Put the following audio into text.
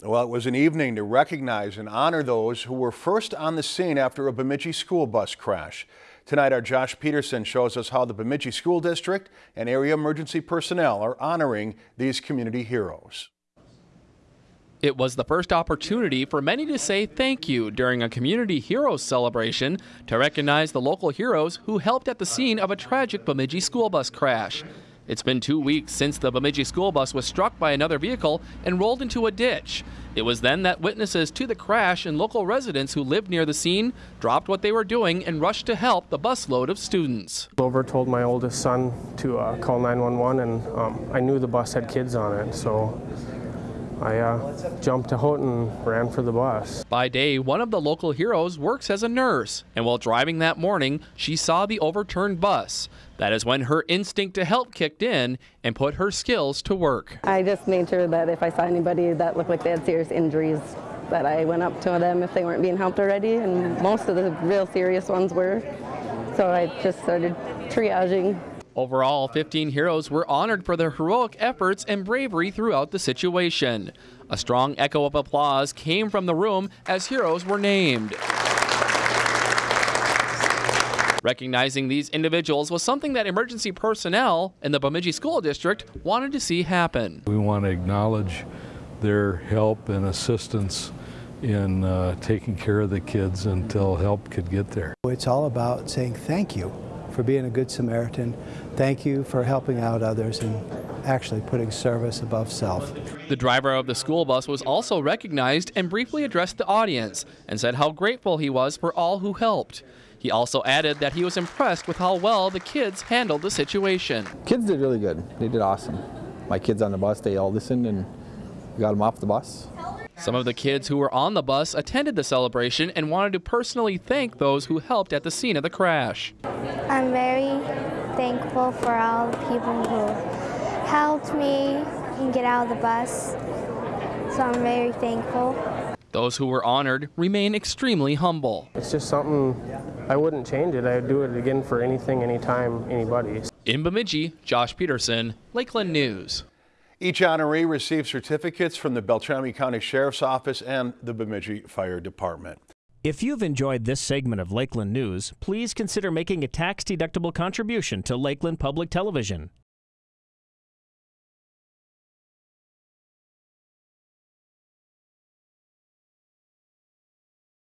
Well, it was an evening to recognize and honor those who were first on the scene after a Bemidji school bus crash. Tonight, our Josh Peterson shows us how the Bemidji School District and area emergency personnel are honoring these community heroes. It was the first opportunity for many to say thank you during a Community Heroes celebration to recognize the local heroes who helped at the scene of a tragic Bemidji school bus crash. It's been two weeks since the Bemidji school bus was struck by another vehicle and rolled into a ditch. It was then that witnesses to the crash and local residents who lived near the scene dropped what they were doing and rushed to help the busload of students. Over told my oldest son to uh, call 911 and um, I knew the bus had kids on it so I uh, jumped out and ran for the bus. By day, one of the local heroes works as a nurse, and while driving that morning, she saw the overturned bus. That is when her instinct to help kicked in and put her skills to work. I just made sure that if I saw anybody that looked like they had serious injuries, that I went up to them if they weren't being helped already, and most of the real serious ones were. So I just started triaging Overall, 15 heroes were honored for their heroic efforts and bravery throughout the situation. A strong echo of applause came from the room as heroes were named. Recognizing these individuals was something that emergency personnel in the Bemidji School District wanted to see happen. We want to acknowledge their help and assistance in uh, taking care of the kids until help could get there. It's all about saying thank you for being a good Samaritan. Thank you for helping out others and actually putting service above self. The driver of the school bus was also recognized and briefly addressed the audience and said how grateful he was for all who helped. He also added that he was impressed with how well the kids handled the situation. Kids did really good. They did awesome. My kids on the bus, they all listened and got them off the bus. Some of the kids who were on the bus attended the celebration and wanted to personally thank those who helped at the scene of the crash. I'm very thankful for all the people who helped me get out of the bus, so I'm very thankful. Those who were honored remain extremely humble. It's just something I wouldn't change it. I'd do it again for anything, anytime, anybody. In Bemidji, Josh Peterson, Lakeland News. Each honoree received certificates from the Beltrami County Sheriff's Office and the Bemidji Fire Department. If you've enjoyed this segment of Lakeland News, please consider making a tax-deductible contribution to Lakeland Public Television.